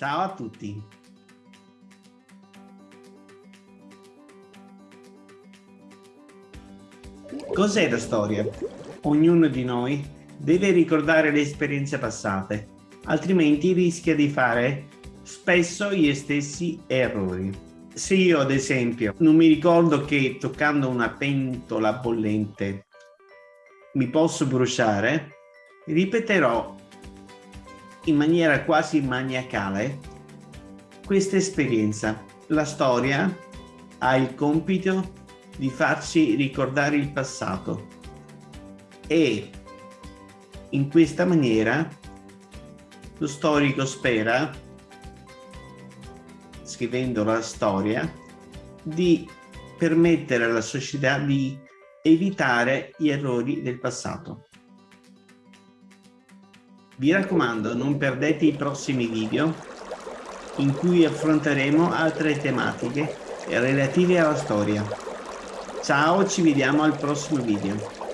Ciao a tutti! Cos'è la storia? Ognuno di noi deve ricordare le esperienze passate, altrimenti rischia di fare spesso gli stessi errori. Se io, ad esempio, non mi ricordo che toccando una pentola bollente mi posso bruciare, ripeterò in maniera quasi maniacale questa esperienza. La storia ha il compito di farci ricordare il passato e in questa maniera lo storico spera, scrivendo la storia, di permettere alla società di evitare gli errori del passato. Vi raccomando, non perdete i prossimi video in cui affronteremo altre tematiche relative alla storia. Ciao, ci vediamo al prossimo video.